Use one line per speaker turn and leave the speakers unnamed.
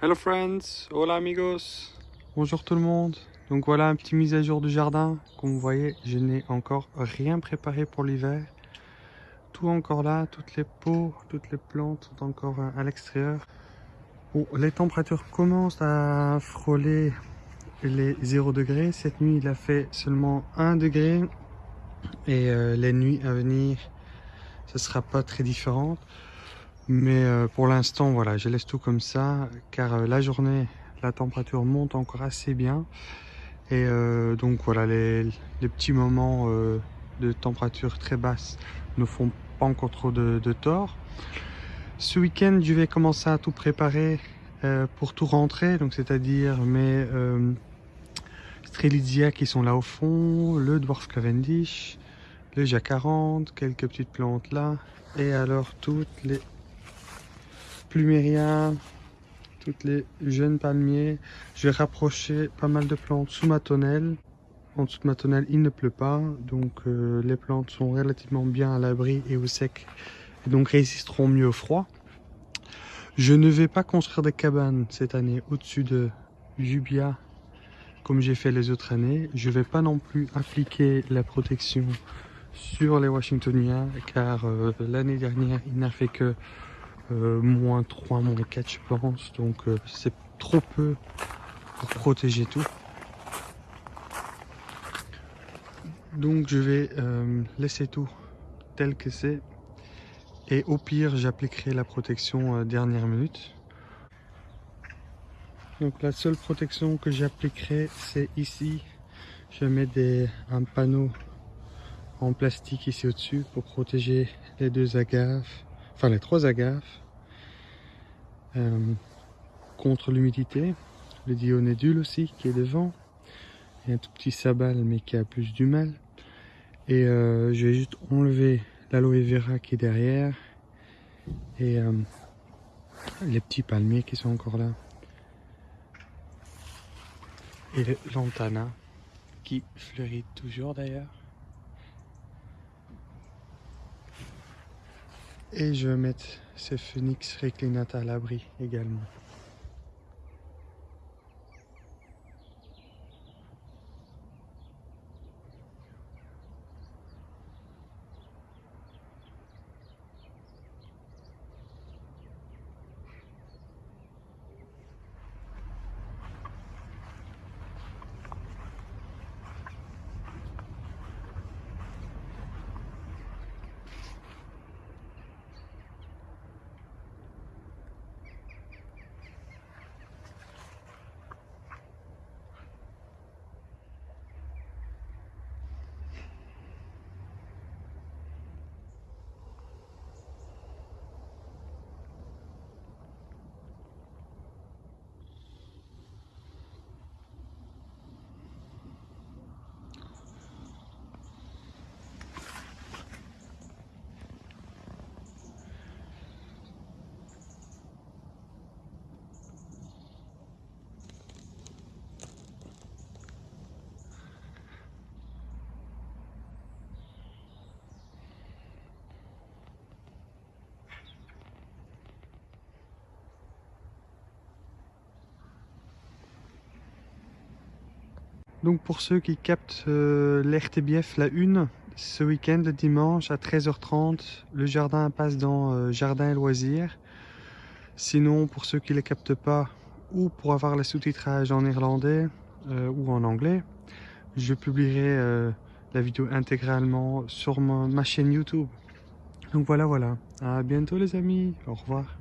Hello friends, hola amigos. Bonjour tout le monde. Donc voilà un petit mise à jour du jardin. Comme vous voyez, je n'ai encore rien préparé pour l'hiver. Tout encore là, toutes les pots, toutes les plantes sont encore à l'extérieur. Bon, les températures commencent à frôler les 0 degrés. Cette nuit, il a fait seulement 1 degré. Et euh, les nuits à venir, ce sera pas très différente. Mais euh, pour l'instant, voilà, je laisse tout comme ça, car euh, la journée, la température monte encore assez bien. Et donc voilà, les, petits moments de température très basse ne font pas encore trop de, de tort. Ce week-end, je vais commencer à tout préparer pour tout rentrer, donc c'est-à-dire mes Strelitzia qui sont là au fond, le Dwarf Cavendish, le Jacarande, quelques petites plantes là, et alors toutes les Plumérias, toutes les jeunes palmiers. Je vais rapprocher pas mal de plantes sous ma tonnelle. En dessous de ma tonnelle, il ne pleut pas, donc euh, les plantes sont relativement bien à l'abri et au sec, et donc résisteront mieux au froid. Je ne vais pas construire des cabanes cette année au-dessus de Jubia comme j'ai fait les autres années. Je ne vais pas non plus appliquer la protection sur les Washingtoniens car euh, l'année dernière il n'a fait que euh, moins 3, moins 4 je pense donc euh, c'est trop peu pour protéger tout. Donc je vais laisser tout tel que c'est et au pire j'appliquerai la protection dernière minute. Donc la seule protection que j'appliquerai c'est ici. Je mets des, un panneau en plastique ici au-dessus pour protéger les deux agaves, enfin les trois agaves euh, contre l'humidité. Le dionédule aussi qui est devant. Et un tout petit sabal mais qui a plus du mal. Et euh, je vais juste enlever l'aloe vera qui est derrière et euh, les petits palmiers qui sont encore là. Et lantana qui fleurit toujours d'ailleurs. Et je vais mettre ce phoenix reclinata à l'abri également. Donc pour ceux qui captent euh, l'RTBF la une, ce week-end, le dimanche à 13h30, le jardin passe dans euh, Jardin et Loisirs. Sinon, pour ceux qui ne les captent pas, ou pour avoir le sous-titrage en néerlandais euh, ou en anglais, je publierai la vidéo intégralement sur ma chaîne YouTube. Donc voilà, voilà. À bientôt les amis. Au revoir.